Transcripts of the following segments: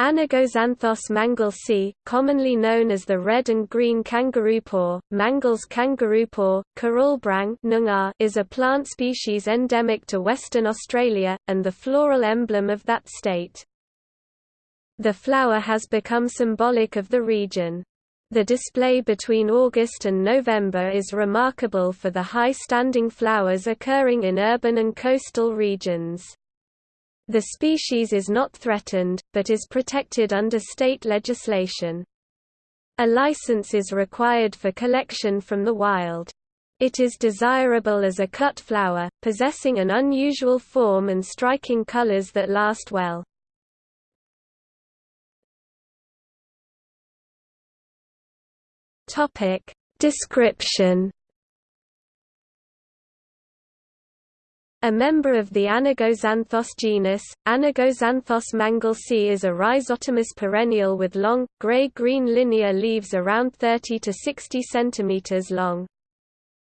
Anigozanthos manglesii, commonly known as the red and green kangaroo paw, Mangles kangaroopaw, Kurulbrang is a plant species endemic to Western Australia, and the floral emblem of that state. The flower has become symbolic of the region. The display between August and November is remarkable for the high-standing flowers occurring in urban and coastal regions. The species is not threatened, but is protected under state legislation. A license is required for collection from the wild. It is desirable as a cut flower, possessing an unusual form and striking colors that last well. Description A member of the Anigozanthos genus, Anigozanthos manglesii is a rhizomatous perennial with long, gray-green linear leaves around 30 to 60 cm long.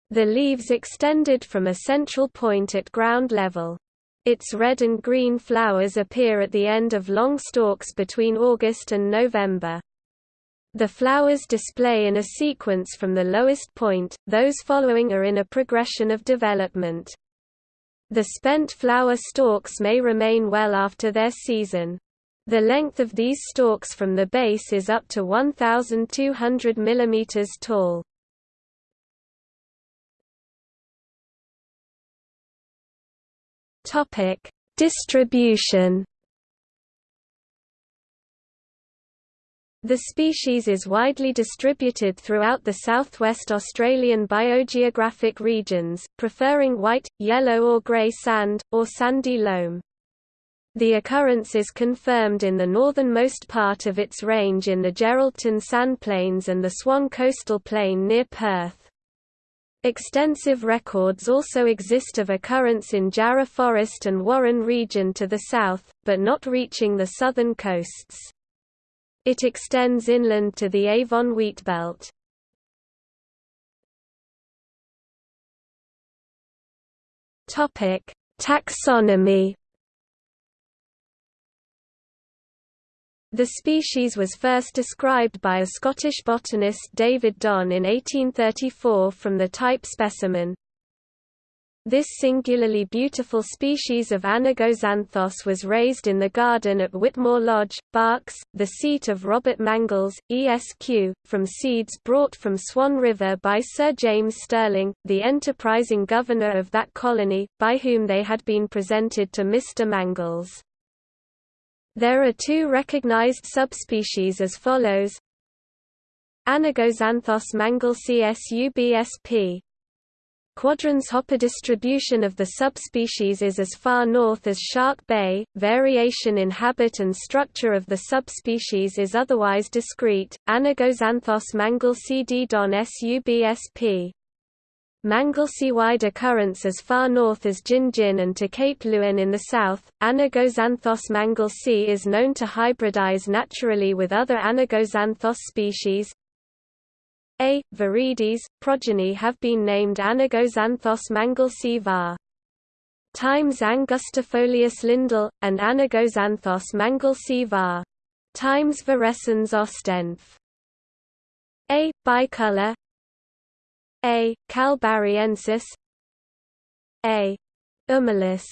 The leaves extended from a central point at ground level. Its red and green flowers appear at the end of long stalks between August and November. The flowers display in a sequence from the lowest point, those following are in a progression of development. The spent flower stalks may remain well after their season. The length of these stalks from the base is up to 1,200 mm tall. Distribution The species is widely distributed throughout the southwest Australian biogeographic regions, preferring white, yellow or grey sand, or sandy loam. The occurrence is confirmed in the northernmost part of its range in the Geraldton Sandplains and the Swan Coastal Plain near Perth. Extensive records also exist of occurrence in Jarrah Forest and Warren region to the south, but not reaching the southern coasts. It extends inland to the Avon wheatbelt. Topic: Taxonomy. The species was first described by a Scottish botanist David Don in 1834 from the type specimen, this singularly beautiful species of Anigozanthos was raised in the garden at Whitmore Lodge, Berks, the seat of Robert Mangles, ESQ, from seeds brought from Swan River by Sir James Stirling, the enterprising governor of that colony, by whom they had been presented to Mr. Mangles. There are two recognized subspecies as follows Anigozanthos manglesii subsp. Quadrans Hopper distribution of the subspecies is as far north as Shark Bay. Variation in habit and structure of the subspecies is otherwise discrete. Anigozanthos manglesii d don subsp. Manglesii wide occurrence as far north as Gingin and to Cape Leeuwin in the south. Anigozanthos manglesii is known to hybridize naturally with other Anigozanthos species, a. Viridis, progeny have been named Anigozanthos manglesii var. Times Angustifolius lindell, and Anigozanthos manglesii var. Times Virescens ostenf. A. Bicolor A. kalbarriensis A. humilis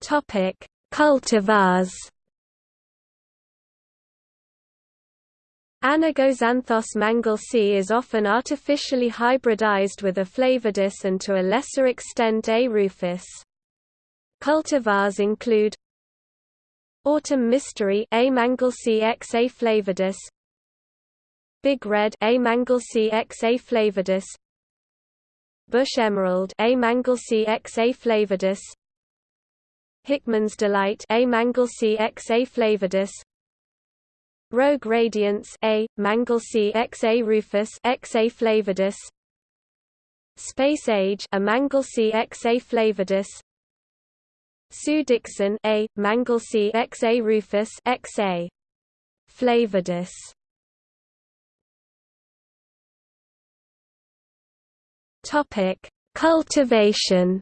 Topic: Cultivars Anigozanthos manglesii is often artificially hybridized with A. flavidus and to a lesser extent A. rufus. Cultivars include Autumn Mystery A. manglesii x A. flavidus Big Red A. manglesii x A. flavidus Bush Emerald A. manglesii x A. flavidus Hickman's Delight A. manglesii x A. flavidus Rogue radiance A, Manglesii XA rufus XA flavidus Space Age A Manglesii XA flavidus Sue Dixon A, Manglesii XA rufus XA flavidus Topic Cultivation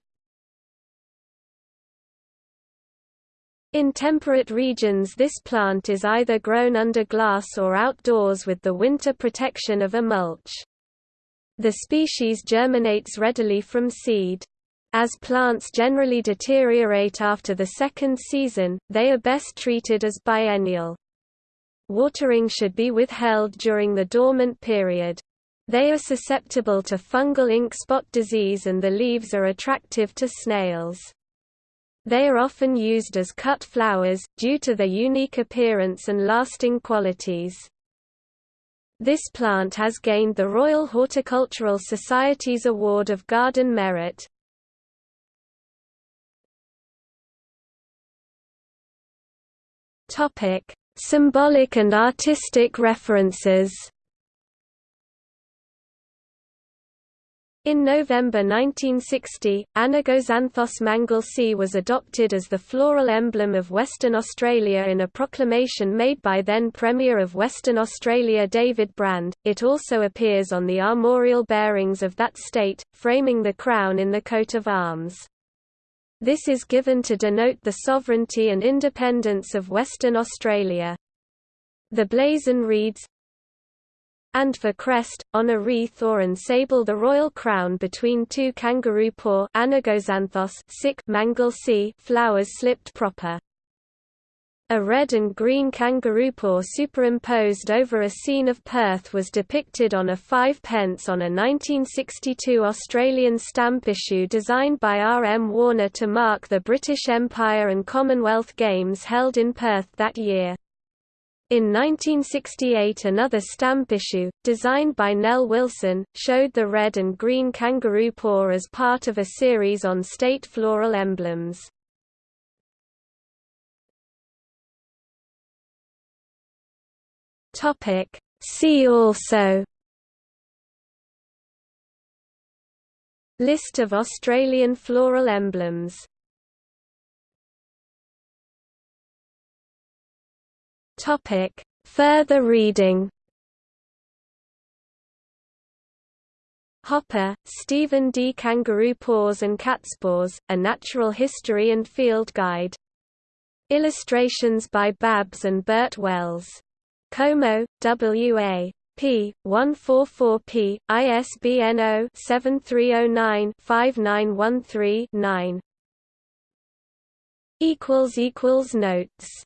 In temperate regions this plant is either grown under glass or outdoors with the winter protection of a mulch. The species germinates readily from seed. As plants generally deteriorate after the second season, they are best treated as biennial. Watering should be withheld during the dormant period. They are susceptible to fungal ink spot disease and the leaves are attractive to snails. They are often used as cut flowers, due to their unique appearance and lasting qualities. This plant has gained the Royal Horticultural Society's Award of Garden Merit. Symbolic and artistic references In November 1960, Anigozanthos manglesii was adopted as the floral emblem of Western Australia in a proclamation made by then Premier of Western Australia David Brand. It also appears on the armorial bearings of that state, framing the crown in the coat of arms. This is given to denote the sovereignty and independence of Western Australia. The blazon reads, and for crest, on a wreath or ensable the royal crown between two kangaroo paw flowers slipped proper. A red and green kangaroo paw superimposed over a scene of Perth was depicted on a five pence on a 1962 Australian stamp issue designed by R. M. Warner to mark the British Empire and Commonwealth Games held in Perth that year. In 1968 another stamp issue, designed by Nell Wilson, showed the red and green kangaroo paw as part of a series on state floral emblems. See also List of Australian floral emblems Topic. Further reading Hopper, Stephen D. Kangaroo Paws and Catspaws, A Natural History and Field Guide. Illustrations by Babs and Bert Wells. Como, W.A. p. 144p, ISBN 0-7309-5913-9. Notes